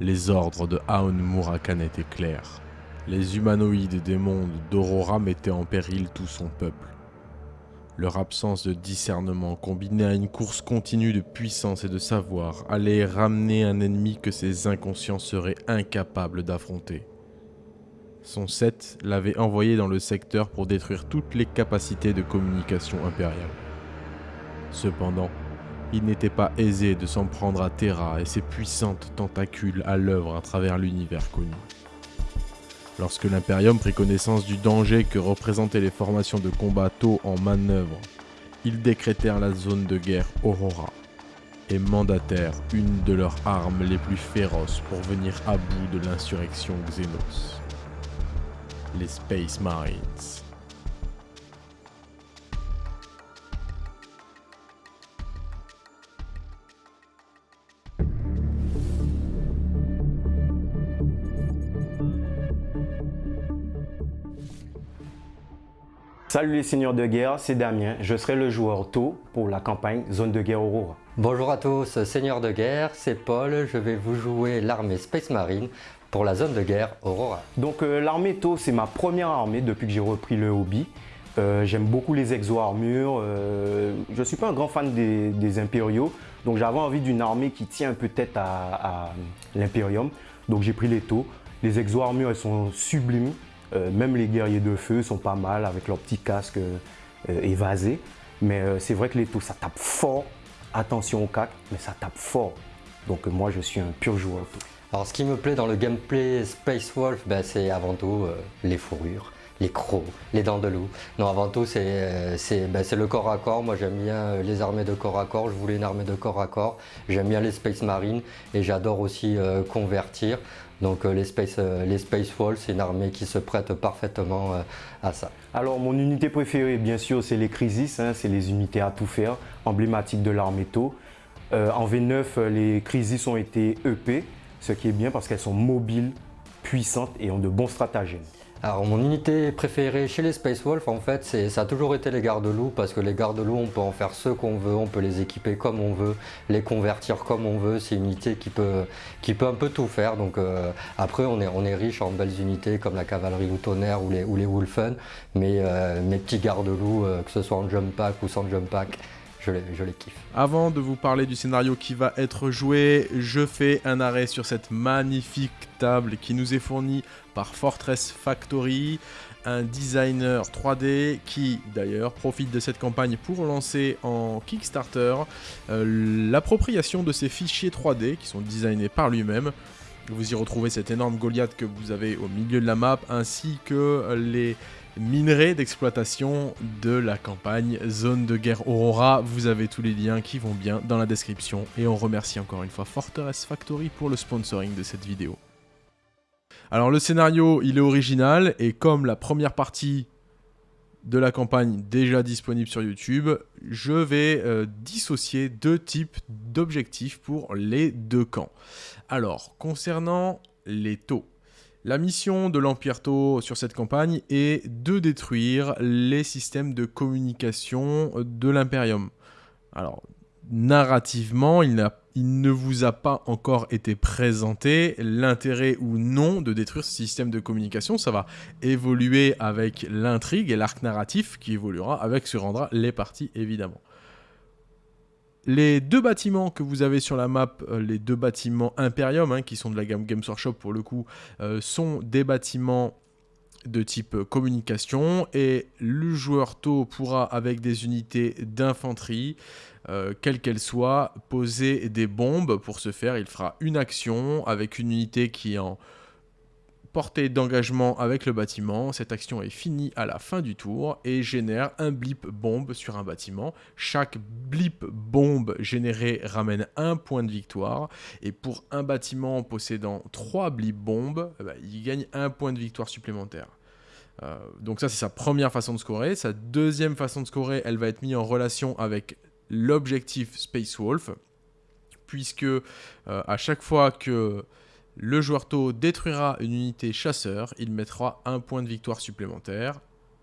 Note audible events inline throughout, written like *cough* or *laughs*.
Les ordres de Aon Murakan étaient clairs. Les humanoïdes des mondes d'Aurora mettaient en péril tout son peuple. Leur absence de discernement, combinée à une course continue de puissance et de savoir, allait ramener un ennemi que ses inconscients seraient incapables d'affronter. Son set l'avait envoyé dans le secteur pour détruire toutes les capacités de communication impériale. Cependant, il n'était pas aisé de s'en prendre à Terra et ses puissantes tentacules à l'œuvre à travers l'univers connu. Lorsque l'Imperium prit connaissance du danger que représentaient les formations de combat en manœuvre, ils décrétèrent la zone de guerre Aurora et mandatèrent une de leurs armes les plus féroces pour venir à bout de l'insurrection Xenos. Les Space Marines. Salut les seigneurs de guerre, c'est Damien. Je serai le joueur tôt pour la campagne Zone de guerre Aurora. Bonjour à tous, seigneurs de guerre, c'est Paul. Je vais vous jouer l'armée Space Marine pour la zone de guerre Aurora. Donc euh, l'armée tôt, c'est ma première armée depuis que j'ai repris le hobby. Euh, j'aime beaucoup les exo-armures. Euh, je ne suis pas un grand fan des, impériaux. Donc j'avais envie d'une armée qui tient un peu tête à, à l'impérium. Donc j'ai pris les taux. Les exo-armures, elles sont sublimes. Euh, même les guerriers de feu sont pas mal avec leur petit casque euh, évasé. Mais euh, c'est vrai que les taux, ça tape fort. Attention au cac, mais ça tape fort. Donc moi, je suis un pur joueur. Alors ce qui me plaît dans le gameplay Space Wolf, ben, c'est avant tout les fourrures les crocs, les dents de loup. Non, avant tout, c'est ben, le corps à corps. Moi, j'aime bien les armées de corps à corps. Je voulais une armée de corps à corps. J'aime bien les Space Marines et j'adore aussi convertir. Donc euh, les Space, euh, les Space Walls, c'est une armée qui se prête parfaitement euh, à ça. Alors mon unité préférée, bien sûr, c'est les Crisis, hein, c'est les unités à tout faire, emblématiques de l'armée Tau. en V9, les Crisis ont été EP, ce qui est bien parce qu'elles sont mobiles, puissantes et ont de bons stratagèmes. Alors mon unité préférée chez les Space Wolf en fait ça a toujours été les gardes-loups parce que les gardes-loups on peut en faire ce qu'on veut, on peut les équiper comme on veut, les convertir comme on veut, c'est une unité qui peut, qui peut un peu tout faire. Donc euh, après on est, on est riche en belles unités comme la cavalerie ou tonnerre ou les, ou les Wolfen mais euh, mes petits gardes-loups euh, que ce soit en jump pack ou sans jump pack je les. Avant de vous parler du scénario qui va être joué, je fais un arrêt sur cette magnifique table qui nous est fournie par Fortress Factory, un designer 3D qui d'ailleurs profite de cette campagne pour lancer en Kickstarter euh, l'appropriation de ces fichiers 3D qui sont designés par lui-même. Vous y retrouvez cette énorme Goliath que vous avez au milieu de la map ainsi que les minerais d'exploitation de la campagne Zone de guerre Aurora. Vous avez tous les liens qui vont bien dans la description et on remercie encore une fois Fortress Factory pour le sponsoring de cette vidéo. Alors le scénario, il est original, et comme la première partie de la campagne déjà disponible sur YouTube, je vais euh, dissocier deux types d'objectifs pour les deux camps. Alors, concernant les taux, la mission de l'Empire Tau sur cette campagne est de détruire les systèmes de communication de l'Imperium. Alors, narrativement, il, ne vous a pas encore été présenté l'intérêt ou non de détruire ce système de communication. Ça va évoluer avec l'intrigue et l'arc narratif qui évoluera avec ce rendra les parties évidemment. Les deux bâtiments que vous avez sur la map, euh, les deux bâtiments Imperium, hein, qui sont de la gamme Games Workshop pour le coup, euh, sont des bâtiments de type communication et le joueur tôt pourra avec des unités d'infanterie euh, quelle qu'elle soit, poser des bombes. Pour ce faire, il fera une action avec une unité qui est en portée d'engagement avec le bâtiment. Cette action est finie à la fin du tour et génère un blip bombe sur un bâtiment. Chaque blip bombe généré ramène un point de victoire. Et pour un bâtiment possédant 3 blip bombes, eh ben, il gagne un point de victoire supplémentaire. Euh, donc ça c'est sa première façon de scorer. Sa deuxième façon de scorer, elle va être mise en relation avec l'objectif Space Wolf, puisque euh, à chaque fois que le joueur taux détruira une unité chasseur, il mettra un point de victoire supplémentaire.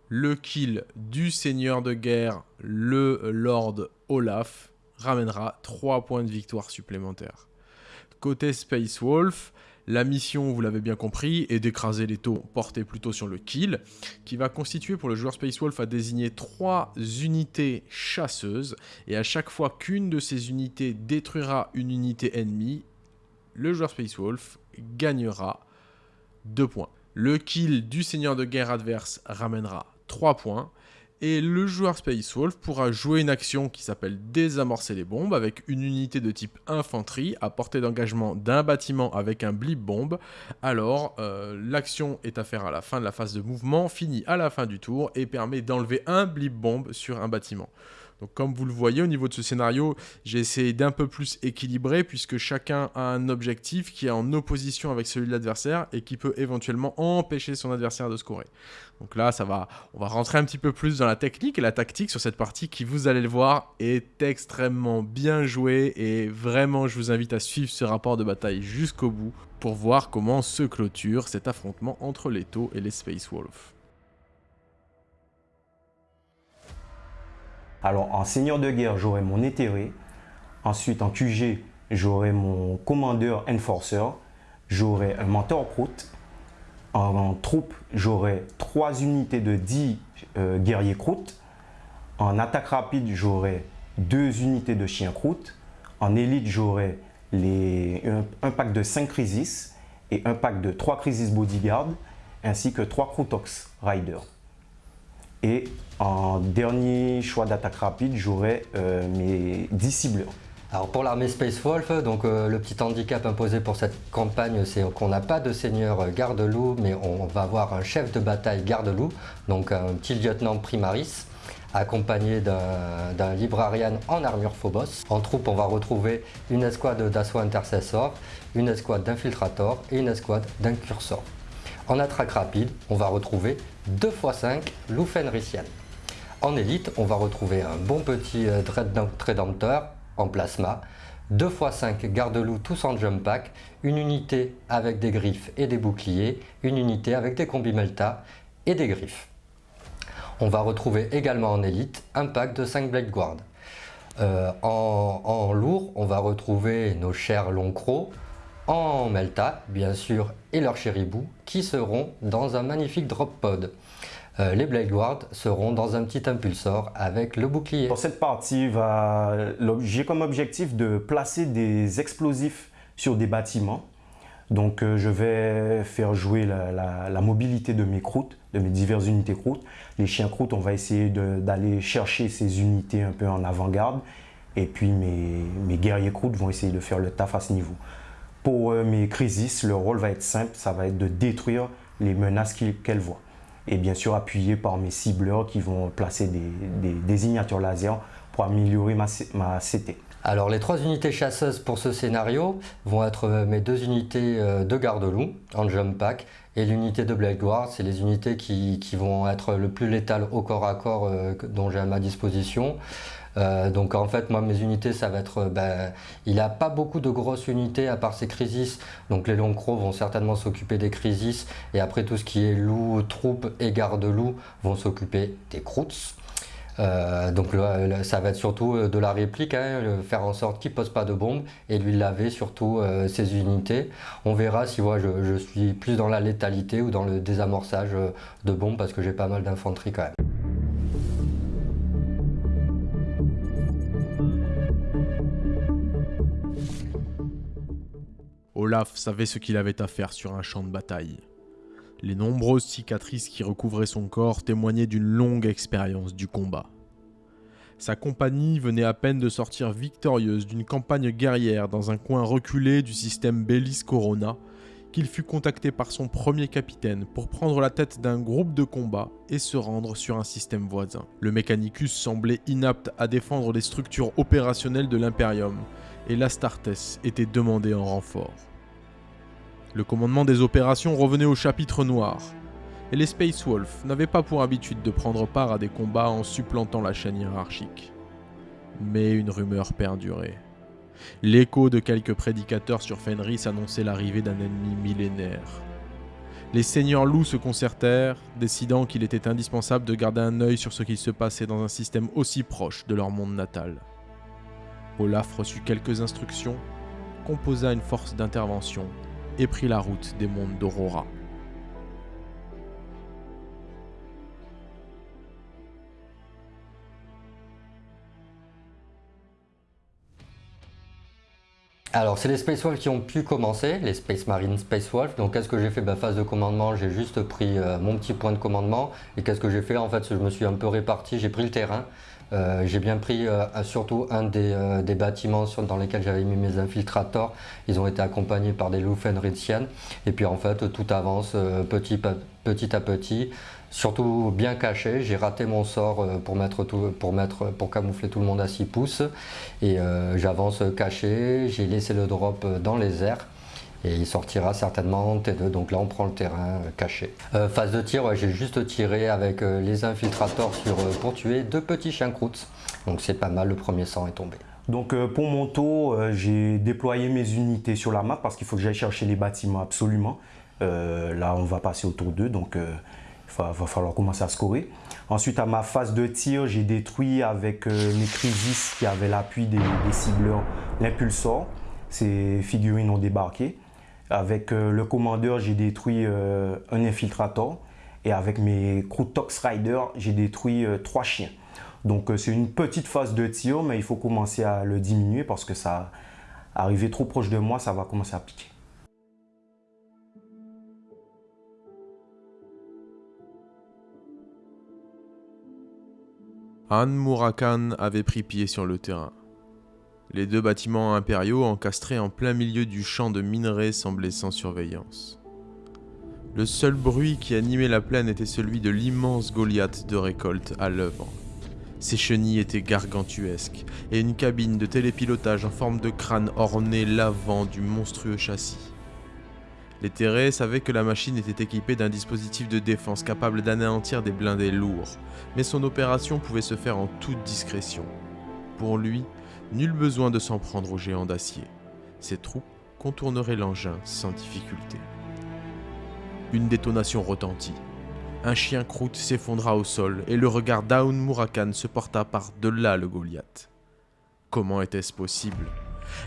Le kill du seigneur de guerre, le Lord Olaf, ramènera 3 points de victoire supplémentaires. Côté Space Wolf, la mission, vous l'avez bien compris, est d'écraser les taux portés plutôt sur le kill, qui va constituer pour le joueur Space Wolf à désigner 3 unités chasseuses, et à chaque fois qu'une de ces unités détruira une unité ennemie, le joueur Space Wolf gagnera 2 points. Le kill du seigneur de guerre adverse ramènera 3 points, et le joueur Space Wolf pourra jouer une action qui s'appelle désamorcer les bombes avec une unité de type infanterie à portée d'engagement d'un bâtiment avec un blip bombe. Alors, euh, l'action est à faire à la fin de la phase de mouvement, finit à la fin du tour et permet d'enlever un blip bombe sur un bâtiment. Donc comme vous le voyez au niveau de ce scénario, j'ai essayé d'un peu plus équilibrer puisque chacun a un objectif qui est en opposition avec celui de l'adversaire et qui peut éventuellement empêcher son adversaire de scorer. Donc là, ça va, on va rentrer un petit peu plus dans la technique et la tactique sur cette partie qui, vous allez le voir, est extrêmement bien jouée et vraiment, je vous invite à suivre ce rapport de bataille jusqu'au bout pour voir comment se clôture cet affrontement entre les taux et les Space Wolves. Alors en seigneur de guerre, j'aurai mon éthéré. Ensuite en QG, j'aurai mon commandeur enforcer. J'aurai un mentor prout. En, troupe, j'aurai 3 unités de 10 euh, guerriers croûte. En attaque rapide, j'aurai 2 unités de chiens croûte. En élite, j'aurai un, un, pack de 5 crisis et un pack de 3 crisis bodyguard ainsi que 3 Croutox Rider. Et en dernier choix d'attaque rapide, j'aurai euh, mes 10 cibleurs. Alors pour l'armée Space Wolf, donc euh, le petit handicap imposé pour cette campagne, c'est qu'on n'a pas de seigneur garde-loup, mais on va avoir un chef de bataille garde-loup, donc un petit lieutenant primaris, accompagné d'un librarian en armure Phobos. En troupe, on va retrouver une escouade d'assaut intercessor, une escouade d'infiltrator et une escouade d'incursor. En attaque rapide, on va retrouver 2 x 5 loup En élite, on va retrouver un bon petit euh, Redemptor en plasma, 2 x 5 garde-loup tous en jump pack, une unité avec des griffes et des boucliers, une unité avec des combis melta et des griffes. On va retrouver également en élite un pack de 5 Blade Guard. Euh, en, en, lourd, on va retrouver nos chers longs crocs, en Melta, bien sûr, et leur chéribou, qui seront dans un magnifique drop pod. Euh, les Blade Guard seront dans un petit impulsor avec le bouclier. Pour cette partie, j'ai comme objectif de placer des explosifs sur des bâtiments. Donc euh, je vais faire jouer la, mobilité de mes croûtes, de mes diverses unités croûtes. Les chiens croûtes, on va essayer d'aller chercher ces unités un peu en avant-garde. Et puis mes, mes guerriers croûtes vont essayer de faire le taf à ce niveau. Pour euh, mes crises, le rôle va être simple, ça va être de détruire les menaces qu'elles voient. Et bien sûr appuyé par mes cibleurs qui vont placer des, désignatures laser pour améliorer ma, ma, CT. Alors les trois unités chasseuses pour ce scénario vont être euh, mes deux unités euh, de garde-loup en jump pack et l'unité de Blade Guard, c'est les unités qui, vont être le plus létales au corps à corps dont j'ai à ma disposition. Euh, donc en fait, moi, mes unités, ça va être... Ben, il n'a pas beaucoup de grosses unités à part ses crisis. Donc les longs crocs vont certainement s'occuper des crisis. Et après, tout ce qui est loup, troupe et garde-loup vont s'occuper des croûtes. Euh, donc ça va être surtout de la réplique, hein, faire en sorte qu'il ne pose pas de bombes et lui laver surtout ses unités. On verra si je, je, suis plus dans la létalité ou dans le désamorçage de bombes parce que j'ai pas mal d'infanterie quand même. Olaf savait ce qu'il avait à faire sur un champ de bataille. Les nombreuses cicatrices qui recouvraient son corps témoignaient d'une longue expérience du combat. Sa compagnie venait à peine de sortir victorieuse d'une campagne guerrière dans un coin reculé du système Bellis Corona, qu'il fut contacté par son premier capitaine pour prendre la tête d'un groupe de combat et se rendre sur un système voisin. Le Mechanicus semblait inapte à défendre les structures opérationnelles de l'Imperium, et l'Astartes était demandé en renfort. Le commandement des opérations revenait au chapitre noir, et les Space Wolves n'avaient pas pour habitude de prendre part à des combats en supplantant la chaîne hiérarchique. Mais une rumeur perdurait. L'écho de quelques prédicateurs sur Fenris annonçait l'arrivée d'un ennemi millénaire. Les seigneurs loups se concertèrent, décidant qu'il était indispensable de garder un œil sur ce qui se passait dans un système aussi proche de leur monde natal. Olaf reçut quelques instructions, composa une force d'intervention et prit la route des mondes d'Aurora. Alors, c'est les Space Wolves qui ont pu commencer, les Space Marine Space Wolves. Donc, qu'est-ce que j'ai fait? Bah, Phase de commandement, j'ai juste pris euh, mon petit point de commandement. Et qu'est-ce que j'ai fait? En fait, je me suis un peu réparti, j'ai pris le terrain. Euh, j'ai bien pris euh, surtout un des, bâtiments dans lesquels j'avais mis mes infiltrators. Ils ont été accompagnés par des Lufenritziennes. Et puis, en fait, tout avance petit, à petit surtout bien caché. J'ai raté mon sort euh, pour, mettre pour, pour camoufler tout le monde à 6 pouces. Et euh, j'avance caché, j'ai laissé le drop dans les airs. Et il sortira certainement en T2, donc là on prend le terrain euh, caché. phase de tir, j'ai juste tiré avec les infiltrateurs sur, pour tuer deux petits chiens croûtes. Donc c'est pas mal, le premier sang est tombé. Donc pour mon tour, j'ai déployé mes unités sur la map parce qu'il faut que j'aille chercher les bâtiments absolument. là on va passer au tour 2, donc va, va falloir commencer à scorer. Ensuite, à ma phase de tir, j'ai détruit avec euh, mes Crisis qui avaient l'appui des, cibleurs l'impulsor. Ces figurines ont débarqué. Avec euh, le commandeur, j'ai détruit euh, un infiltrator. Et avec mes Crutox Rider, j'ai détruit trois chiens. Donc c'est une petite phase de tir, mais il faut commencer à le diminuer parce que ça, arrivé trop proche de moi, ça va commencer à piquer. Han Murakan avait pris pied sur le terrain. Les deux bâtiments impériaux encastrés en plein milieu du champ de minerais semblaient sans surveillance. Le seul bruit qui animait la plaine était celui de l'immense Goliath de récolte à l'œuvre. Ses chenilles étaient gargantuesques, et une cabine de télépilotage en forme de crâne ornait l'avant du monstrueux châssis. Les Terrés savaient que la machine était équipée d'un dispositif de défense capable d'anéantir des blindés lourds, mais son opération pouvait se faire en toute discrétion. Pour lui, nul besoin de s'en prendre aux géants d'acier. Ses troupes contourneraient l'engin sans difficulté. Une détonation retentit. Un chien croûte s'effondra au sol et le regard d'Aoun Murakan se porta par-delà le Goliath. Comment était-ce possible?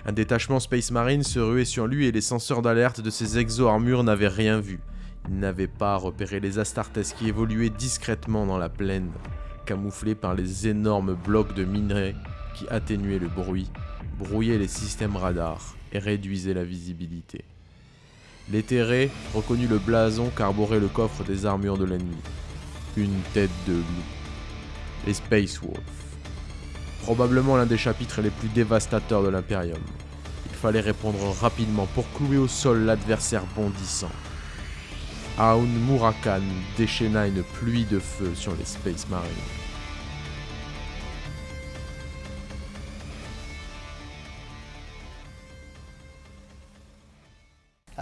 Un détachement Space Marine se ruait sur lui et les senseurs d'alerte de ses exo-armures n'avaient rien vu. Ils n'avaient pas repéré les Astartes qui évoluaient discrètement dans la plaine, camouflés par les énormes blocs de minerais qui atténuaient le bruit, brouillaient les systèmes radars et réduisaient la visibilité. L'éthéré reconnut le blason qu'arborait le coffre des armures de l'ennemi. Une tête de loup. Les Space Wolves probablement l'un des chapitres les plus dévastateurs de l'Imperium. Il fallait répondre rapidement pour clouer au sol l'adversaire bondissant. Aoun Murakan déchaîna une pluie de feu sur les Space Marines.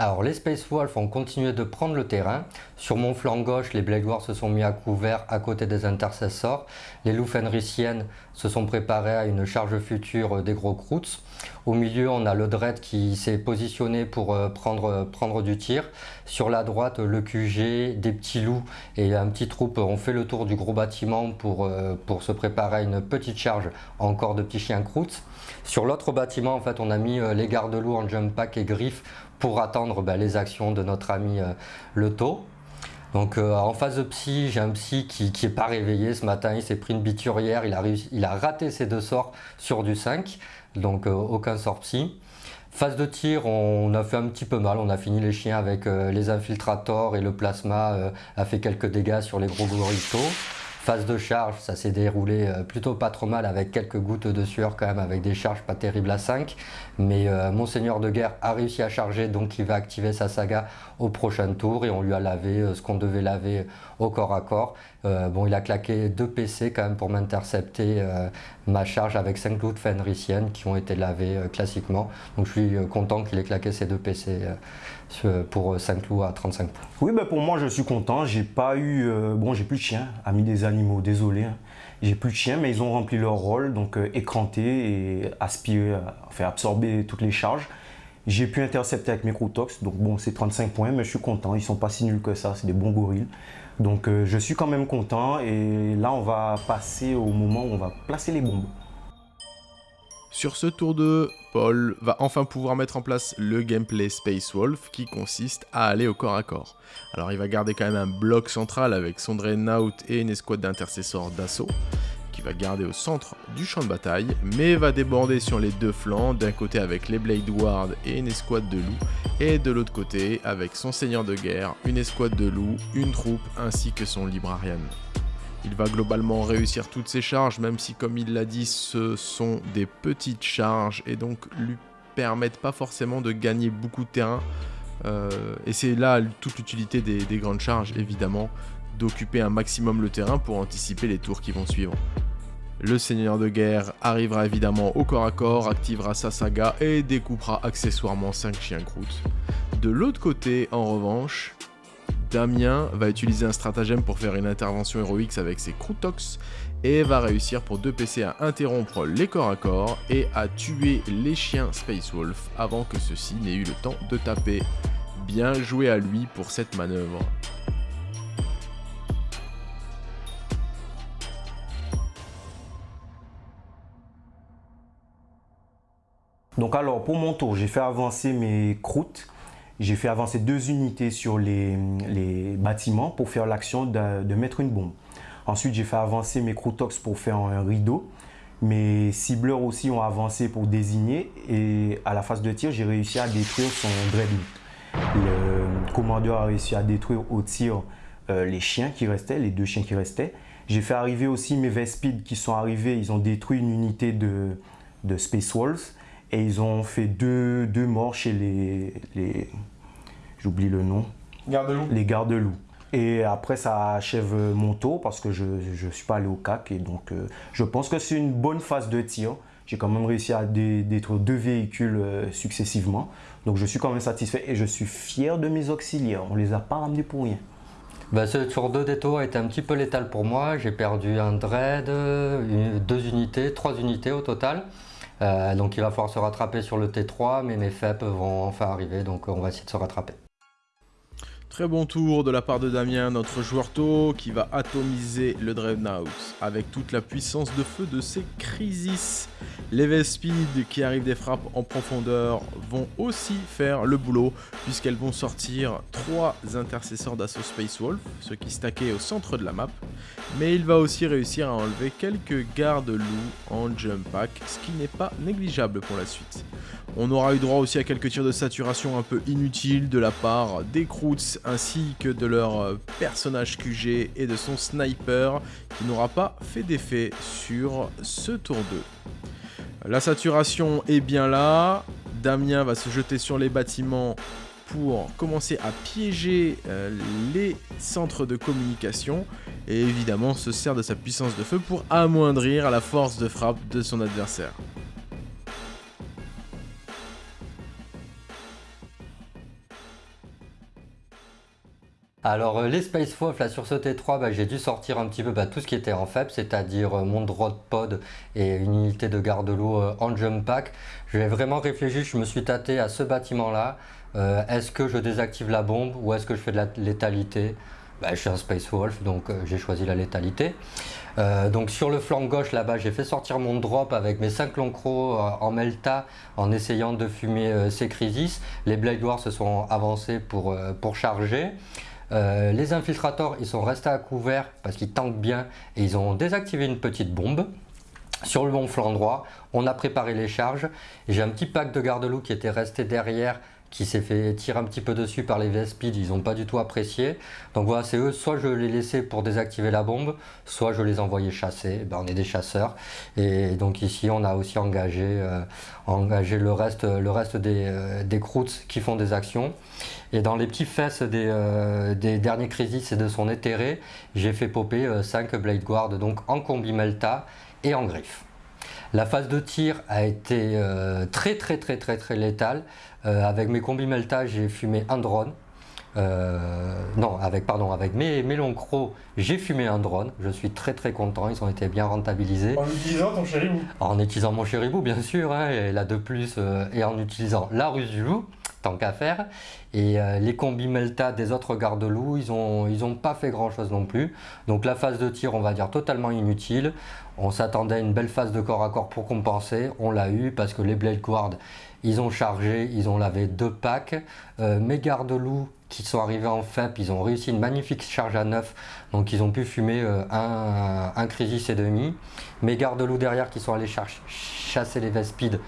Alors les Space Wolves ont continué de prendre le terrain. Sur mon flanc gauche, les Blade Wars se sont mis à couvert à côté des intercessors. Les loups fenriciennes se sont préparés à une charge future des gros croûtes. Au milieu, on a le Dread qui s'est positionné pour euh, prendre, prendre du tir. Sur la droite, le QG, des petits loups et un petit troupe ont fait le tour du gros bâtiment pour, euh, se préparer à une petite charge encore de petits chiens croûtes. Sur l'autre bâtiment, en fait, on a mis euh, les gardes-loups en jump pack et griffes pour attendre ben, les actions de notre ami euh, Le Taux. Donc euh, en phase de psy, j'ai un psy qui n'est pas réveillé ce matin, il s'est pris une biturière, il a, il a raté ses deux sorts sur du 5, donc euh, aucun sort psy. Phase de tir, on a fait un petit peu mal, on a fini les chiens avec les infiltrators et le plasma a fait quelques dégâts sur les gros goritos. Phase de charge, ça s'est déroulé euh, plutôt pas trop mal avec quelques gouttes de sueur quand même, avec des charges pas terribles à 5. Mais euh, Monseigneur de Guerre a réussi à charger, donc il va activer sa saga au prochain tour et on lui a lavé euh, ce qu'on devait laver au corps à corps. bon, il a claqué deux PC quand même pour m'intercepter ma charge avec 5 gouttes fenriciennes qui ont été lavées classiquement. Donc je suis content qu'il ait claqué ces deux PC pour 5 loups à 35 points. Oui, ben pour moi je suis content. J'ai pas eu, bon j'ai plus de chien, ami des animaux, désolé. Hein. J'ai plus de chiens, mais ils ont rempli leur rôle, donc euh, écranter et aspirer, enfin absorber toutes les charges. J'ai pu intercepter avec mes Croutox, donc bon, c'est 35 points, mais je suis content. Ils sont pas si nuls que ça, c'est des bons gorilles. Donc euh, je suis quand même content et là, on va passer au moment où on va placer les bombes. Sur ce tour 2, Paul va enfin pouvoir mettre en place le gameplay Space Wolf qui consiste à aller au corps à corps. Alors il va garder quand même un bloc central avec son Dreadnought et une escouade d'intercesseurs d'assaut qui va garder au centre du champ de bataille, mais va déborder sur les deux flancs, d'un côté avec les Blade Ward et une escouade de loups, et de l'autre côté avec son seigneur de guerre, une escouade de loups, une troupe ainsi que son librarian. Il va globalement réussir toutes ses charges, même si comme il l'a dit, ce sont des petites charges et donc lui permettent pas forcément de gagner beaucoup de terrain. Euh, et c'est là toute l'utilité des, des grandes charges, évidemment, d'occuper un maximum le terrain pour anticiper les tours qui vont suivre. Le seigneur de guerre arrivera évidemment au corps à corps, activera sa saga et découpera accessoirement 5 chiens croûtes. De l'autre côté, en revanche, Damien va utiliser un stratagème pour faire une intervention héroïque avec ses Croutox et va réussir pour 2 PC à interrompre les corps à corps et à tuer les chiens Space Wolf avant que ceux-ci n'aient eu le temps de taper. Bien joué à lui pour cette manœuvre. Donc alors, pour mon tour, j'ai fait avancer mes croûtes. J'ai fait avancer deux unités sur les, bâtiments pour faire l'action de, mettre une bombe. Ensuite, j'ai fait avancer mes Croutox pour faire un rideau. Mes cibleurs aussi ont avancé pour désigner et à la phase de tir, j'ai réussi à détruire son Dreadnought. Le commandeur a réussi à détruire au tir euh, les chiens qui restaient, les deux chiens qui restaient. J'ai fait arriver aussi mes Vespides qui sont arrivés, ils ont détruit une unité de, de Space Wolves et ils ont fait deux, deux morts chez les, les j'oublie le nom, Garde-loup. les gardes-loups. Et après, ça achève mon tour parce que je ne suis pas allé au CAC. Et donc, euh, je pense que c'est une bonne phase de tir. J'ai quand même réussi à détruire deux véhicules euh, successivement. Donc, je suis quand même satisfait et je suis fier de mes auxiliaires. On ne les a pas ramenés pour rien. Bah, ce tour 2 des tours a été un petit peu létal pour moi. J'ai perdu un dread, deux unités, trois unités au total. Euh, donc il va falloir se rattraper sur le T3, mais mes FEP vont enfin arriver, donc on va essayer de se rattraper. Très bon tour de la part de Damien, notre joueur tôt, qui va atomiser le Dreadnought avec toute la puissance de feu de ses Crisis. Les Vespides qui arrivent des frappes en profondeur vont aussi faire le boulot, puisqu'elles vont sortir trois intercesseurs d'assaut Space Wolf, ceux qui stackaient au centre de la map, mais il va aussi réussir à enlever quelques gardes-loups en jump pack, ce qui n'est pas négligeable pour la suite. On aura eu droit aussi à quelques tirs de saturation un peu inutiles de la part des Croots ainsi que de leur personnage QG et de son sniper qui n'aura pas fait d'effet sur ce tour 2. La saturation est bien là, Damien va se jeter sur les bâtiments pour commencer à piéger euh, les centres de communication et évidemment se sert de sa puissance de feu pour amoindrir la force de frappe de son adversaire. Alors euh, les Space Wolf là sur ce T3 bah, j'ai dû sortir un petit peu bah, tout ce qui était en faible c'est-à-dire euh, mon drone pod et une unité de garde-loup euh, en jump pack. J'ai vraiment réfléchi, je me suis tâté à ce bâtiment là. est-ce que je désactive la bombe ou est-ce que je fais de la létalité? Bah, Je suis un Space Wolf donc j'ai choisi la létalité. donc sur le flanc gauche là-bas j'ai fait sortir mon drop avec mes 5 longs crocs en melta en essayant de fumer ces crisis. Les Blade Wars se sont avancés pour, pour charger. Euh, les infiltrateurs, ils sont restés à couvert parce qu'ils tankent bien et ils ont désactivé une petite bombe. Sur le bon flanc droit, on a préparé les charges. J'ai un petit pack de garde-loup qui était resté derrière qui s'est fait tirer un petit peu dessus par les Vespides, ils n'ont pas du tout apprécié. Donc voilà, c'est eux, soit je les laissais pour désactiver la bombe, soit je les envoyais chasser. Ben, on est des chasseurs. Et donc ici, on a aussi engagé, euh, engagé le reste, le reste des, euh, des croûtes qui font des actions. Et dans les petits fesses des, euh, des derniers crisis et de son éthéré, j'ai fait popper 5 Blade Guard, donc en combi Melta et en griffe. La phase de tir a été très très très très très létale. Euh, avec mes combis Melta, j'ai fumé un drone. euh, non, avec, pardon, avec mes, mes longs crocs, j'ai fumé un drone. Je suis très très content, ils ont été bien rentabilisés. En utilisant ton chéribou En utilisant mon chéribou, bien sûr, hein, et là de plus, euh, et en utilisant la ruse du loup, tant qu'à faire. Et euh, les combis Melta des autres gardes-loups, ils n'ont ils ont pas fait grand-chose non plus. Donc la phase de tir, on va dire totalement inutile. On s'attendait à une belle phase de corps à corps pour compenser. On l'a eu parce que les Blade Guard, ils ont chargé, ils ont lavé deux packs. mes gardes-loups, qui sont arrivés en FEP, ils ont réussi une magnifique charge à neuf, donc ils ont pu fumer euh, un, un Crisis et demi. Mes gardes-loups derrière qui sont allés chasser les Vespides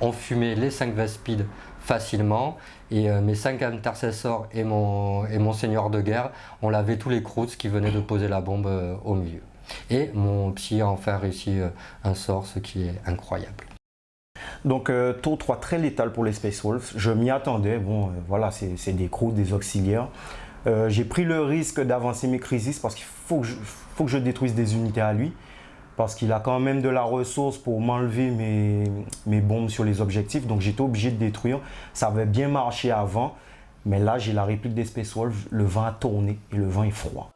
ont fumé les 5 Vespides facilement et euh, mes 5 intercessors et mon, et mon seigneur de guerre ont lavé tous les croûtes qui venaient de poser la bombe euh, au milieu. Et mon psy a enfin réussi un sort, ce qui est incroyable. Donc euh, tour 3 très létal pour les Space Wolves. Je m'y attendais. Bon, euh, voilà, c'est des croûtes, des auxiliaires. Euh, j'ai pris le risque d'avancer mes crises parce qu'il faut, faut que je détruise des unités à lui. Parce qu'il a quand même de la ressource pour m'enlever mes, bombes sur les objectifs. Donc j'étais obligé de détruire. Ça avait bien marché avant. Mais là, j'ai la réplique des Space Wolves. Le vent a tourné et le vent est froid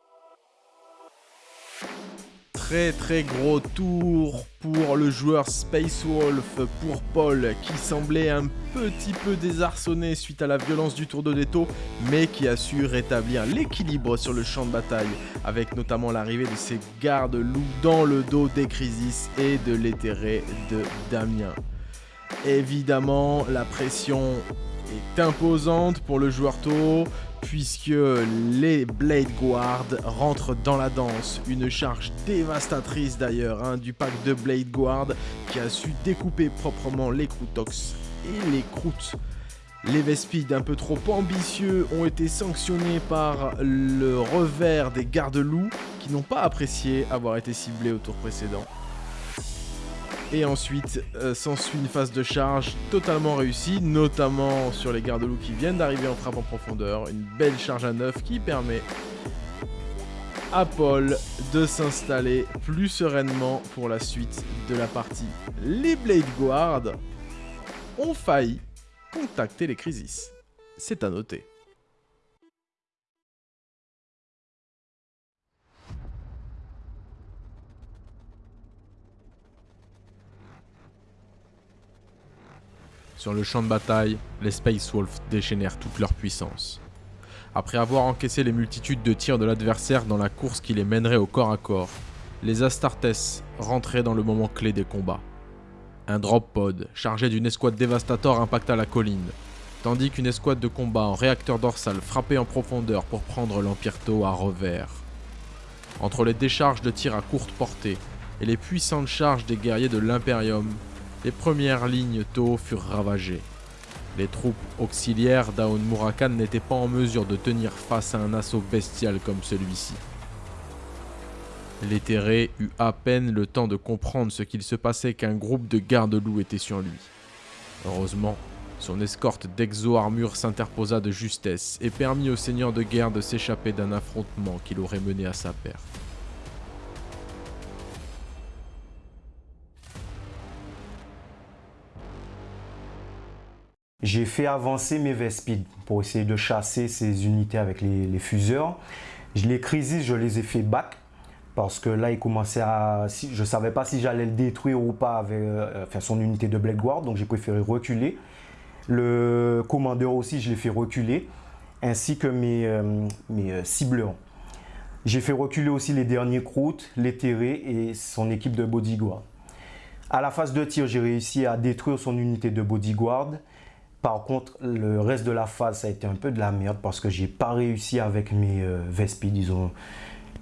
très très gros tour pour le joueur Space Wolf, pour Paul, qui semblait un petit peu désarçonné suite à la violence du tour de Detto, mais qui a su rétablir l'équilibre sur le champ de bataille, avec notamment l'arrivée de ses gardes-loups dans le dos des Crisis et de l'éthéré de Damien. Évidemment, la pression est imposante pour le joueur taureau puisque les Blade Guard rentrent dans la danse. Une charge dévastatrice d'ailleurs hein, du pack de Blade Guard qui a su découper proprement les Croutox et les Croûtes. Les Vespides un peu trop ambitieux ont été sanctionnés par le revers des gardes-loups qui n'ont pas apprécié avoir été ciblés au tour précédent. Et ensuite, euh, s'ensuit une phase de charge totalement réussie, notamment sur les gardes-loups qui viennent d'arriver en frappe en profondeur. Une belle charge à neuf qui permet à Paul de s'installer plus sereinement pour la suite de la partie. Les Blade Guard ont failli contacter les Crisis. C'est à noter. Sur le champ de bataille, les Space Wolves déchaînèrent toute leur puissance. Après avoir encaissé les multitudes de tirs de l'adversaire dans la course qui les mènerait au corps à corps, les Astartes rentraient dans le moment clé des combats. Un drop pod chargé d'une escouade dévastator impacta la colline, tandis qu'une escouade de combat en réacteur dorsal frappait en profondeur pour prendre l'Empire à revers. Entre les décharges de tirs à courte portée et les puissantes charges des guerriers de l'Imperium, les premières lignes Tau furent ravagées. Les troupes auxiliaires d'Aon Murakan n'étaient pas en mesure de tenir face à un assaut bestial comme celui-ci. L'éthéré eut à peine le temps de comprendre ce qu'il se passait qu'un groupe de gardes-loups était sur lui. Heureusement, son escorte d'exo-armure s'interposa de justesse et permit au seigneur de guerre de s'échapper d'un affrontement qui l'aurait mené à sa perte. J'ai fait avancer mes Vespides pour essayer de chasser ces unités avec les, fuseurs. Les crises, je les ai fait back parce que là, il commençait à... Je ne savais pas si j'allais le détruire ou pas avec euh, son unité de Black Guard, donc j'ai préféré reculer. Le commandeur aussi, je l'ai fait reculer, ainsi que mes, euh, euh, cibleurs. J'ai fait reculer aussi les derniers croûtes, l'éthéré et son équipe de bodyguard. À la phase de tir, j'ai réussi à détruire son unité de bodyguard par contre, le reste de la phase, ça a été un peu de la merde parce que j'ai pas réussi avec mes euh, Vespides. Ils, ont,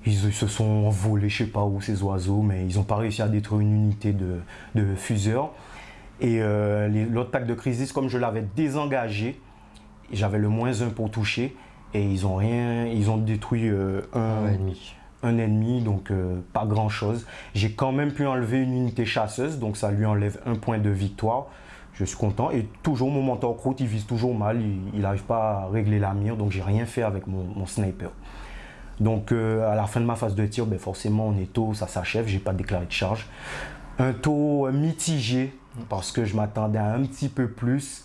ils, se sont envolés, je sais pas où, ces oiseaux, mais ils ont pas réussi à détruire une unité de, de fuseurs. Et euh, l'autre pack de crisis, comme je l'avais désengagé, j'avais le moins 1 pour toucher. Et ils ont rien, ils ont détruit euh, un, ennemi. Un ennemi, donc pas grand chose. J'ai quand même pu enlever une unité chasseuse, donc ça lui enlève un point de victoire je suis content. Et toujours mon mentor croûte, il vise toujours mal, il n'arrive pas à régler la mire, donc j'ai rien fait avec mon, sniper. Donc euh, à la fin de ma phase de tir, ben forcément on est tôt, ça s'achève, j'ai pas déclaré de charge. Un taux mitigé parce que je m'attendais à un petit peu plus.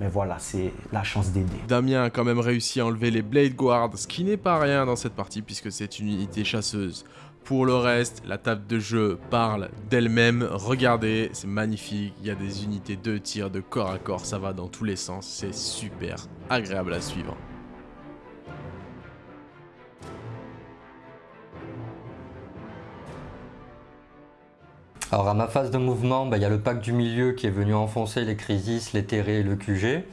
Mais voilà, c'est la chance d'aider. Damien a quand même réussi à enlever les Blade Guards, ce qui n'est pas rien dans cette partie puisque c'est une unité chasseuse. Pour le reste, la table de jeu parle d'elle-même. Regardez, c'est magnifique. Il y a des unités de tir, de corps à corps. Ça va dans tous les sens. C'est super agréable à suivre. Alors à ma phase de mouvement, bah, il y a le pack du milieu qui est venu enfoncer les Crisis, les Terrés et le QG.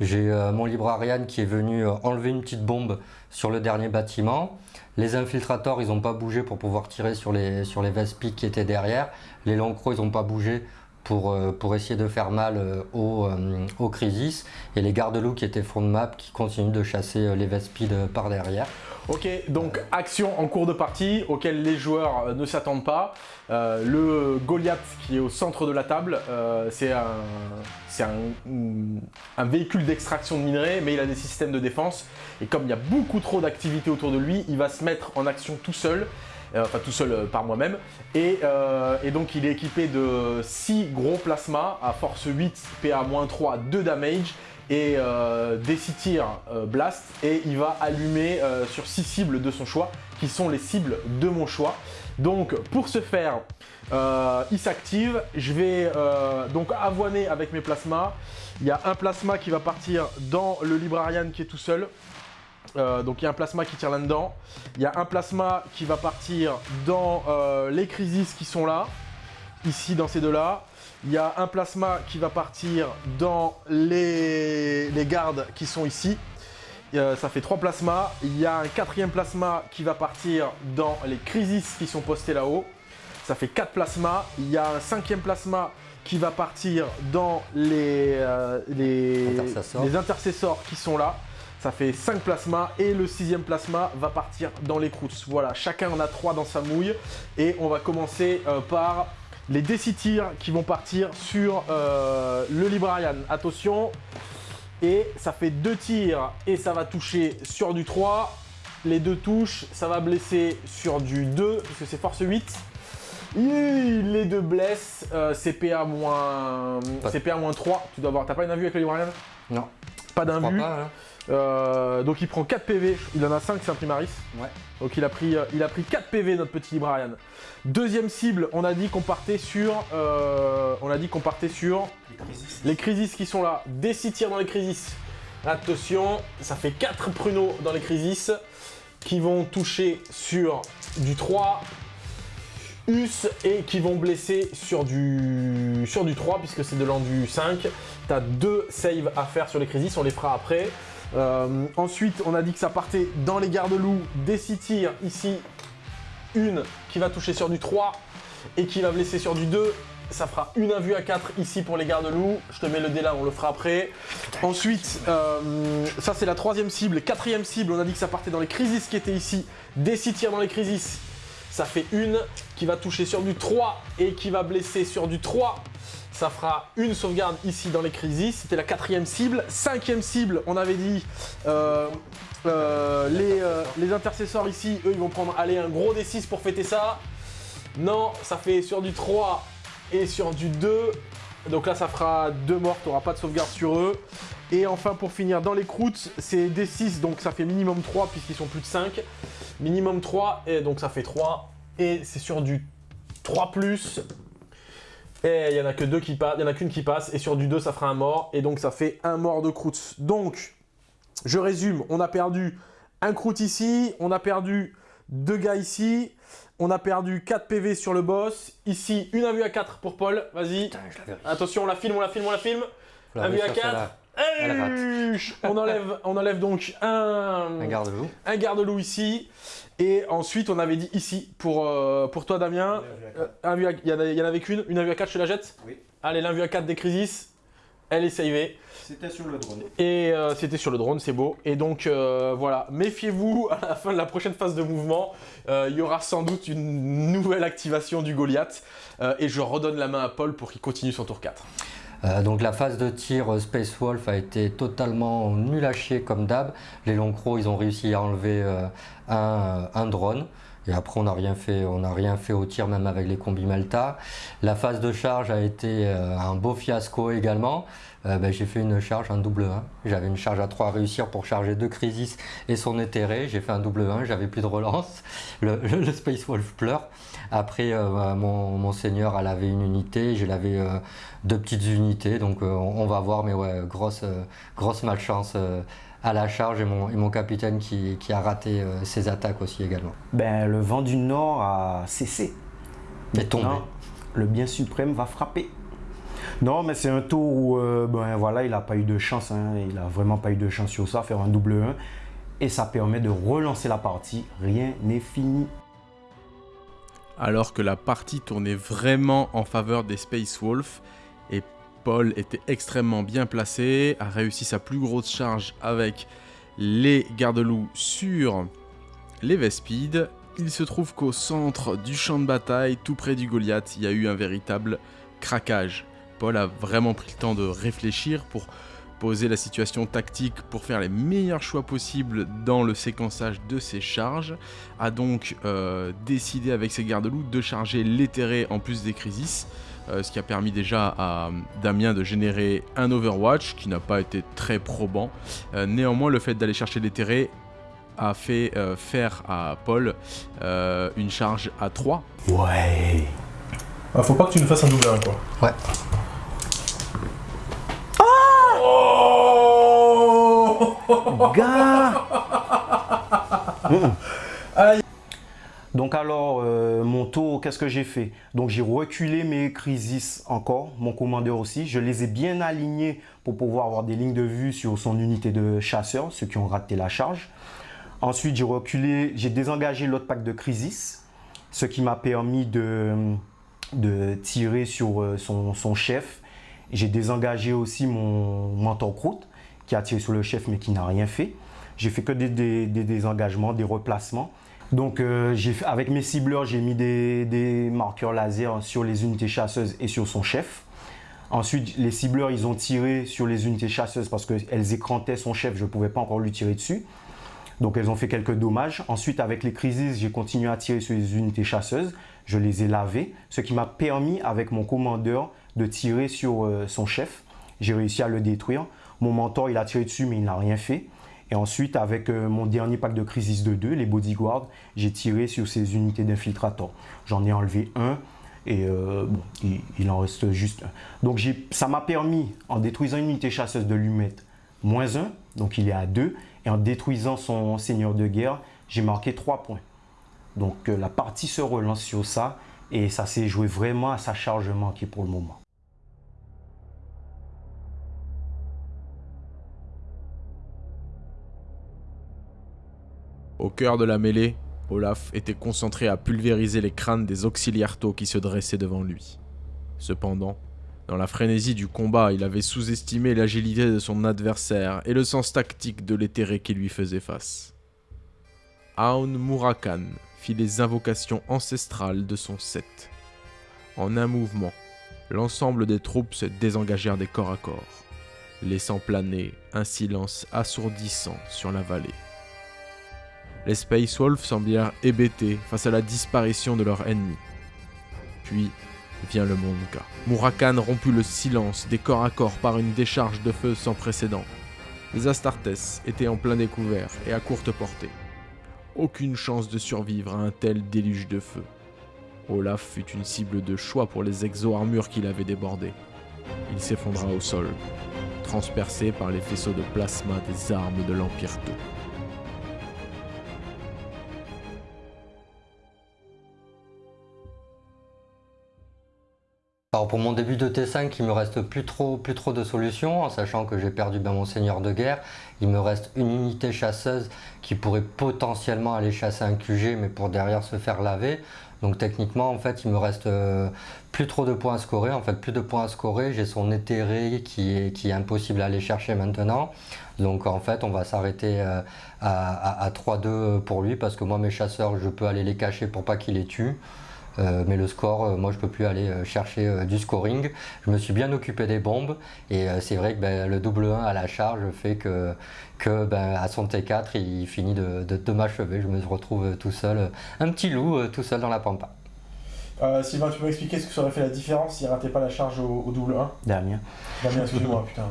J'ai euh, mon librarian qui est venu euh, enlever une petite bombe sur le dernier bâtiment. Les infiltrators, ils n'ont pas bougé pour pouvoir tirer sur les, sur qui étaient derrière. Les Lancros, ils n'ont pas bougé pour, euh, pour essayer de faire mal aux, aux Crisis. Et les gardes-loups qui étaient front de map qui continuent de chasser les Vespides par derrière. Ok, donc action en cours de partie auquel les joueurs euh, ne s'attendent pas. Euh, le Goliath qui est au centre de la table, euh, c'est un, un, véhicule d'extraction de minerais, mais il a des systèmes de défense. Et comme il y a beaucoup trop d'activités autour de lui, il va se mettre en action tout seul. enfin tout seul par moi-même. Et, et, donc il est équipé de 6 gros plasmas à force 8, PA-3, 2 damage et euh, des 6 tirs euh, blast et il va allumer euh, sur 6 cibles de son choix qui sont les cibles de mon choix. Donc pour ce faire, il s'active. Je vais donc avoiner avec mes plasmas. Il y a un plasma qui va partir dans le Librarian qui est tout seul. donc il y a un plasma qui tire là-dedans. Il y a un plasma qui va partir dans les crises qui sont là, ici dans ces deux-là. Il y a un plasma qui va partir dans les, gardes qui sont ici. Euh, ça fait trois plasmas. Il y a un quatrième plasma qui va partir dans les crises qui sont postés là-haut. Ça fait quatre plasmas. Il y a un cinquième plasma qui va partir dans les, euh, les, intercessors qui sont là. Ça fait 5 plasmas et le sixième plasma va partir dans les croûtes. Voilà, chacun en a 3 dans sa mouille. Et on va commencer euh, par les DC tirs qui vont partir sur euh, le Librarian. Attention, et ça fait deux tirs et ça va toucher sur du 3. Les deux touches, ça va blesser sur du 2, puisque c'est force 8. les deux blessent, euh, CPA moins... CPA moins 3. Tu dois avoir... T'as pas une invue avec le Librarian? Non. Pas d'invue. Euh, donc il prend 4 PV, il en a 5, c'est un primaris. Ouais. Donc il a, pris, euh, il a pris 4 PV notre petit Librarian. Deuxième cible, on a dit qu'on partait sur... Euh, on a dit qu'on partait sur... Les crisis. qui sont là. Des 6 tirs dans les crisis. Attention, ça fait 4 pruneaux dans les crisis qui vont toucher sur du 3 us et qui vont blesser sur du, sur du 3 puisque c'est de l'endu 5. T'as deux saves à faire sur les crisis, on les fera après. Euh, ensuite, on a dit que ça partait dans les gardes-loups, des 6 tirs. Ici, une qui va toucher sur du 3 et qui va blesser sur du 2. Ça fera une invue à 4 ici pour les gardes-loups. Je te mets le dé là, on le fera après. Ensuite, euh, ça c'est la troisième cible. Quatrième cible, on a dit que ça partait dans les crises qui étaient ici. Des 6 tirs dans les crises. Ça fait une qui va toucher sur du 3 et qui va blesser sur du 3 ça fera une sauvegarde ici dans les crises. C'était la quatrième cible. Cinquième cible, on avait dit euh, euh, les, euh, les, intercesseurs ici, eux, ils vont prendre allez, un gros D6 pour fêter ça. Non, ça fait sur du 3 et sur du 2. Donc là, ça fera deux morts, tu pas de sauvegarde sur eux. Et enfin, pour finir, dans les croûtes, c'est D6, donc ça fait minimum 3 puisqu'ils sont plus de 5. Minimum 3, et donc ça fait 3. Et c'est sur du 3+, et il n'y en a que deux qui passent, il y en a qu'une qui passe, et sur du 2, ça fera un mort, et donc ça fait un mort de croûte. Donc, je résume, on a perdu un croûte ici, on a perdu deux gars ici, on a perdu 4 PV sur le boss, ici, une invue à 4 pour Paul, vas-y. Attention, on la filme, on la filme, on la filme. Invue à 4. On, enlève, on enlève donc un, un garde-loup garde ici. Et ensuite, on avait dit ici, pour, euh, pour toi Damien, euh, il y, en avait qu'une, une invue à 4, je te la jette Oui. Allez, l'invue à 4 des Crisis, elle est savée. C'était sur le drone. Et euh, c'était sur le drone, c'est beau. Et donc voilà, méfiez-vous *laughs* à la fin de la prochaine phase de mouvement. Il y aura sans doute une nouvelle activation du Goliath. et je redonne la main à Paul pour qu'il continue son tour 4. Euh, donc la phase de tir euh, Space Wolf a été totalement nul à chier comme d'hab. Les longs crocs ils ont réussi à enlever euh, un, drone Et après, on n'a rien, fait, on rien fait au tir, même avec les combis Melta. La phase de charge a été un beau fiasco également. Ben, j'ai fait une charge, un double 1. J'avais une charge à 3 à réussir pour charger deux Crisis et son éthéré. J'ai fait un double 1, j'avais plus de relance. Le, *laughs* Space Wolf pleure. Après, euh, bah, mon, seigneur, elle avait une unité, j'ai lavé deux petites unités. Donc on, va voir, mais ouais, grosse, grosse malchance à la charge et mon, et mon capitaine qui, qui, a raté ses attaques aussi également. Ben, le vent du Nord a cessé. Mais tombé. Le bien suprême va frapper. Non, mais c'est un tour où euh, ben, voilà, il n'a pas eu de chance. Hein. il n'a vraiment pas eu de chance sur ça, faire un double 1. Et ça permet de relancer la partie. Rien n'est fini. Alors que la partie tournait vraiment en faveur des Space Wolf, et Paul était extrêmement bien placé, a réussi sa plus grosse charge avec les garde-loups sur les Vespides. Il se trouve qu'au centre du champ de bataille, tout près du Goliath, il y a eu un véritable craquage. Paul a vraiment pris le temps de réfléchir pour poser la situation tactique pour faire les meilleurs choix possibles dans le séquençage de ses charges, a donc euh, décidé avec ses gardes-loups de charger l'éthéré en plus des crises, euh, ce qui a permis déjà à Damien de générer un Overwatch qui n'a pas été très probant. Euh, néanmoins, le fait d'aller chercher l'éthéré a fait faire à Paul une charge à 3. Ouais. Ah, faut pas que tu nous fasses un double 1 quoi. Ouais. Gars Donc alors, euh, mon tour, qu'est-ce que j'ai fait? Donc j'ai reculé mes crises encore, mon commandeur aussi. Je les ai bien alignés pour pouvoir avoir des lignes de vue sur son unité de chasseurs, ceux qui ont raté la charge. Ensuite, j'ai reculé, j'ai désengagé l'autre pack de crisis, ce qui m'a permis de, de tirer sur euh, son, son chef. J'ai désengagé aussi mon mentor croûte qui a tiré sur le chef mais qui n'a rien fait. J'ai fait que des, désengagements, des replacements. Donc euh, avec mes cibleurs, j'ai mis des, marqueurs laser sur les unités chasseuses et sur son chef. Ensuite, les cibleurs, ils ont tiré sur les unités chasseuses parce qu'elles écrantaient son chef, je ne pouvais pas encore lui tirer dessus. Donc elles ont fait quelques dommages. Ensuite, avec les crises, j'ai continué à tirer sur les unités chasseuses. Je les ai lavées, ce qui m'a permis, avec mon commandeur, de tirer sur euh, son chef. J'ai réussi à le détruire. Mon mentor, il a tiré dessus, mais il n'a rien fait. Et ensuite, avec euh, mon dernier pack de Crisis de 2, les Bodyguards, j'ai tiré sur ces unités d'infiltrateurs. J'en ai enlevé un et euh, bon, il, en reste juste un. Donc ça m'a permis, en détruisant une unité chasseuse, de lui moins 1, donc il est à 2. Et en détruisant son seigneur de guerre, j'ai marqué 3 points. Donc euh, la partie se relance sur ça et ça s'est joué vraiment à sa charge manquée pour le moment. Au cœur de la mêlée, Olaf était concentré à pulvériser les crânes des auxiliaires qui se dressaient devant lui. Cependant, dans la frénésie du combat, il avait sous-estimé l'agilité de son adversaire et le sens tactique de l'éthéré qui lui faisait face. Aun Murakan fit les invocations ancestrales de son set. En un mouvement, l'ensemble des troupes se désengagèrent des corps à corps, laissant planer un silence assourdissant sur la vallée. Les Space Wolves semblèrent hébétés face à la disparition de leur ennemi. Puis vient le Monka. Murakan romput le silence des corps à corps par une décharge de feu sans précédent. Les Astartes étaient en plein découvert et à courte portée. Aucune chance de survivre à un tel déluge de feu. Olaf fut une cible de choix pour les exo-armures qu'il avait débordées. Il s'effondra au sol, transpercé par les faisceaux de plasma des armes de l'Empire 2. Alors pour mon début de T5, il me reste plus trop, plus trop de solutions, en sachant que j'ai perdu ben, mon seigneur de guerre. Il me reste une unité chasseuse qui pourrait potentiellement aller chasser un QG, mais pour derrière se faire laver. Donc techniquement, en fait, il me reste euh, plus trop de points à scorer. En fait, plus de points à scorer. J'ai son éthéré qui est, qui est impossible à aller chercher maintenant. Donc en fait, on va s'arrêter euh, à, à 3-2 pour lui, parce que moi, mes chasseurs, je peux aller les cacher pour pas qu'il les tue. Mais le score, moi je peux plus aller chercher du scoring. Je me suis bien occupé des bombes et c'est vrai que ben, le double 1 à la charge fait que, que ben, à son T4 il finit de, de, m'achever. Je me retrouve tout seul, un petit loup tout seul dans la pampa. Sylvain, tu peux m'expliquer ce que ça aurait fait la différence s'il ratait pas la charge au, double 1 Damien. Damien, excuse-moi, putain.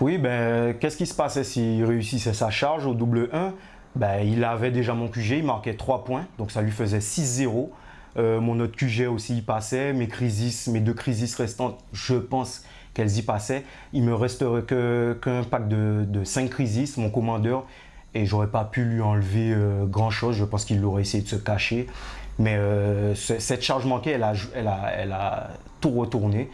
Oui, ben, qu'est-ce qui se passait s'il réussissait sa charge au double 1 ben, Il avait déjà mon QG, il marquait 3 points, donc ça lui faisait 6-0. Euh, mon autre QG aussi y passait, mes crises, mes deux crises restantes, je pense qu'elles y passaient. Il me resterait qu'un pack de, de 5 crises, mon commandeur, et j'aurais pas pu lui enlever euh, grand chose. Je pense qu'il aurait essayé de se cacher. Mais euh, cette charge manquée, elle a, tout retourné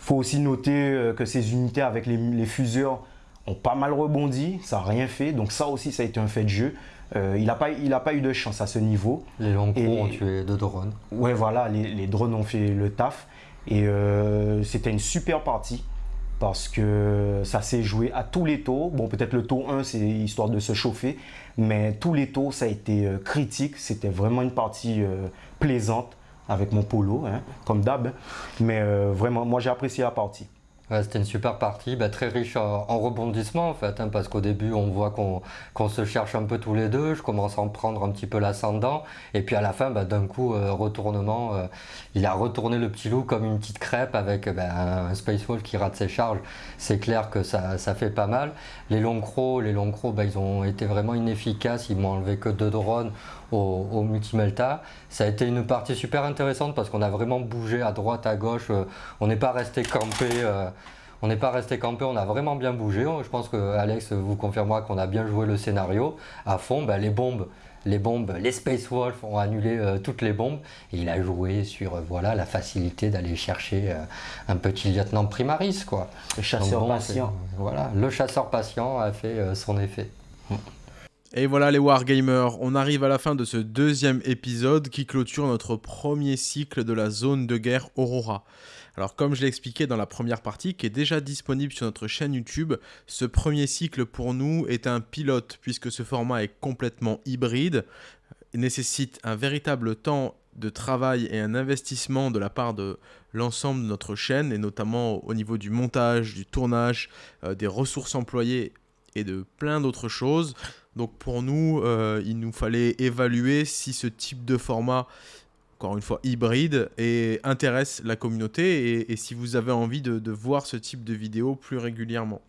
faut aussi noter que ces unités avec les, fuseurs ont pas mal rebondi, ça n'a rien fait. Donc ça aussi, ça a été un fait de jeu. Euh, il n'a pas, pas eu de chance à ce niveau. Les longs ont tué deux drones. Ouais, voilà, les, drones ont fait le taf. Et euh, c'était une super partie parce que ça s'est joué à tous les taux. Bon, peut-être le taux 1, c'est histoire de se chauffer, mais tous les taux, ça a été critique. C'était vraiment une partie plaisante avec mon polo, hein, comme d'hab. Mais euh, vraiment, moi j'ai apprécié la partie. C'était une super partie, bah, très riche en, rebondissements en fait, hein, parce qu'au début on voit qu'on se cherche un peu tous les deux, je commence à en prendre un petit peu l'ascendant, et puis à la fin, bah, d'un coup, euh, retournement, euh, il a retourné le petit loup comme une petite crêpe avec bah, un Space Wolf qui rate ses charges, c'est clair que ça, ça, fait pas mal. Les longs crocs, les longs crocs, ils ont été vraiment inefficaces, ils m'ont enlevé que deux drones, au, au Multimelta. Ça a été une partie super intéressante parce qu'on a vraiment bougé à droite, à gauche. Euh, on n'est pas resté campé. Euh, on n'est pas resté campé, on a vraiment bien bougé. Je pense que Alex vous confirmera qu'on a bien joué le scénario à fond. Ben, les bombes, les bombes, les Space Wolf ont annulé euh, toutes les bombes et il a joué sur voilà la facilité d'aller chercher un petit lieutenant primaris quoi. Le chasseur patient. Voilà, le chasseur patient a fait son effet. Et voilà les Wargamers, on arrive à la fin de ce deuxième épisode qui clôture notre premier cycle de la zone de guerre Aurora. Alors comme je l'ai expliqué dans la première partie, qui est déjà disponible sur notre chaîne YouTube, ce premier cycle pour nous est un pilote puisque ce format est complètement hybride, nécessite un véritable temps de travail et un investissement de la part de l'ensemble de notre chaîne, et notamment au niveau du montage, du tournage, euh, des ressources employées et de plein d'autres choses. Donc pour nous, euh, il nous fallait évaluer si ce type de format, encore une fois hybride, intéresse la communauté et, si vous avez envie de, voir ce type de vidéo plus régulièrement.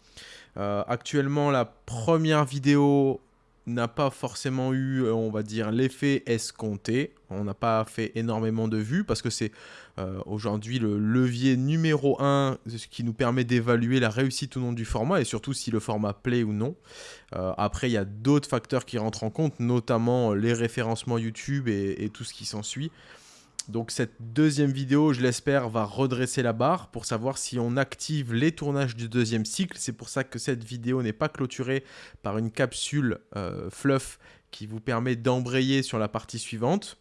Euh, actuellement, la première vidéo n'a pas forcément eu, euh, on va dire, l'effet escompté. On n'a pas fait énormément de vues parce que c'est euh, aujourd'hui le levier numéro 1 ce qui nous permet d'évaluer la réussite ou non du format et surtout si le format plaît ou non. Euh, après, il y a d'autres facteurs qui rentrent en compte, notamment les référencements YouTube et tout ce qui s'ensuit. Donc cette deuxième vidéo, je l'espère, va redresser la barre pour savoir si on active les tournages du deuxième cycle. C'est pour ça que cette vidéo n'est pas clôturée par une capsule euh, fluff qui vous permet d'embrayer sur la partie suivante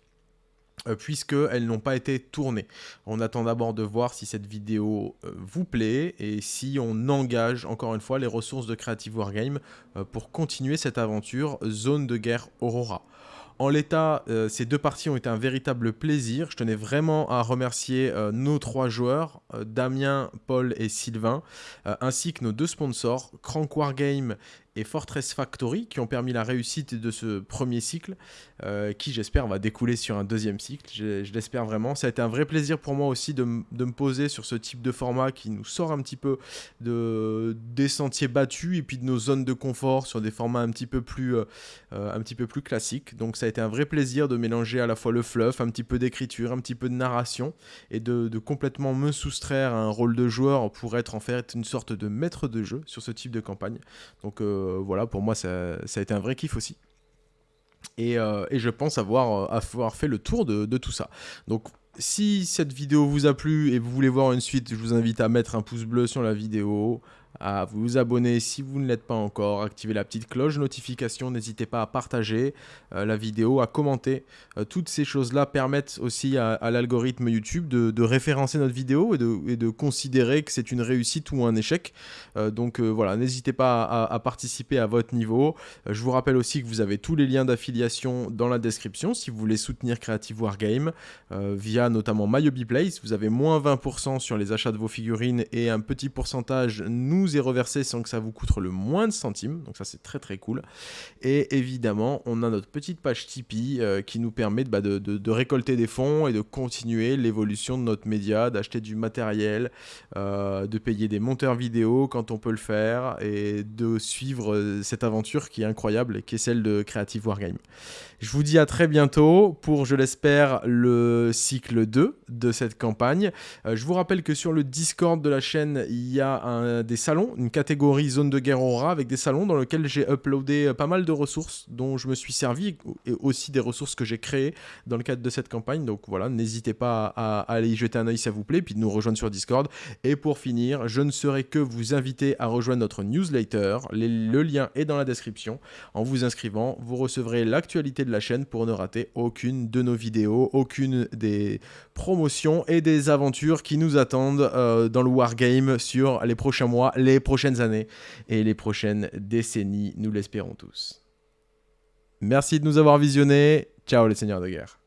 euh, puisqu'elles n'ont pas été tournées. On attend d'abord de voir si cette vidéo euh, vous plaît et si on engage encore une fois les ressources de Creative Wargame pour continuer cette aventure Zone de guerre Aurora. En l'état, euh, ces deux parties ont été un véritable plaisir. Je tenais vraiment à remercier euh, nos trois joueurs, euh, Damien, Paul et Sylvain, ainsi que nos deux sponsors, Crank Wargame et Fortress Factory qui ont permis la réussite de ce premier cycle, euh, qui j'espère va découler sur un deuxième cycle, je, l'espère vraiment. Ça a été un vrai plaisir pour moi aussi de, me poser sur ce type de format qui nous sort un petit peu de, des sentiers battus et puis de nos zones de confort sur des formats un petit peu plus, euh, euh, un petit peu plus classiques. Donc ça a été un vrai plaisir de mélanger à la fois le fluff, un petit peu d'écriture, un petit peu de narration et de, de complètement me soustraire à un rôle de joueur pour être en fait une sorte de maître de jeu sur ce type de campagne. Donc voilà, pour moi, ça, a été un vrai kiff aussi. Et, euh, je pense avoir, euh, avoir, fait le tour de, tout ça. Donc si cette vidéo vous a plu et vous voulez voir une suite, je vous invite à mettre un pouce bleu sur la vidéo, à vous abonner si vous ne l'êtes pas encore, activer la petite cloche de notification, n'hésitez pas à partager euh, la vidéo, à commenter. Euh, toutes ces choses-là permettent aussi à, l'algorithme YouTube de, référencer notre vidéo et de, considérer que c'est une réussite ou un échec. Euh, donc voilà, n'hésitez pas à, participer à votre niveau. je vous rappelle aussi que vous avez tous les liens d'affiliation dans la description si vous voulez soutenir Creative Wargame via notamment MyHobbyPlace. Vous avez moins 20% sur les achats de vos figurines et un petit pourcentage nous est reversé sans que ça vous coûte le moins de centimes. Donc ça c'est très très cool. Et évidemment, on a notre petite page Tipeee euh, qui nous permet bah, de, récolter des fonds et de continuer l'évolution de notre média, d'acheter du matériel, euh, de payer des monteurs vidéo quand on peut le faire et de suivre euh, cette aventure qui est incroyable et qui est celle de Creative Wargame. Je vous dis à très bientôt pour, je l'espère, le cycle 2 de cette campagne. je vous rappelle que sur le Discord de la chaîne, il y a un, des une catégorie zone de guerre aura avec des salons dans lesquels j'ai uploadé euh, pas mal de ressources dont je me suis servi et aussi des ressources que j'ai créées dans le cadre de cette campagne. Donc voilà, n'hésitez pas à, aller y jeter un oeil si ça vous plaît, puis de nous rejoindre sur Discord. Et pour finir, je ne serai que vous inviter à rejoindre notre newsletter. le lien est dans la description. En vous inscrivant, vous recevrez l'actualité de la chaîne pour ne rater aucune de nos vidéos, aucune des promotions et des aventures qui nous attendent euh, dans le Wargame sur les prochains mois, les prochaines années et les prochaines décennies, nous l'espérons tous. Merci de nous avoir visionnés. Ciao les seigneurs de guerre.